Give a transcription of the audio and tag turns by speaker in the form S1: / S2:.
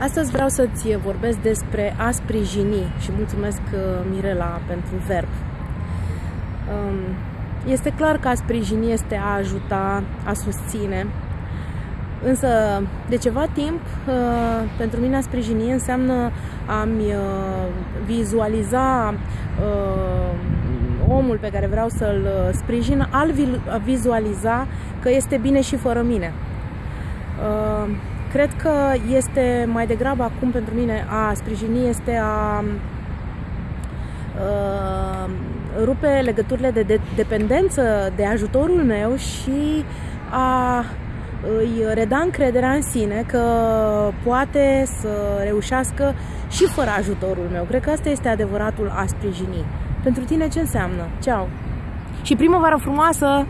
S1: Astăzi vreau să-ți vorbesc despre a sprijini și mulțumesc uh, Mirela pentru verb. Um, este clar că a sprijini este a ajuta, a susține, însă de ceva timp uh, pentru mine a sprijini înseamnă a-mi uh, vizualiza omul pe care vreau să-l sprijin, al vizualiza că este bine și fără mine. Cred că este mai degrabă acum pentru mine a sprijini este a uh, rupe legăturile de, de dependență de ajutorul meu și a îi reda încrederea în sine că poate să reușească și fără ajutorul meu. Cred că asta este adevăratul a sprijini. Pentru tine ce înseamnă? Ceau! Și primăvară frumoasă!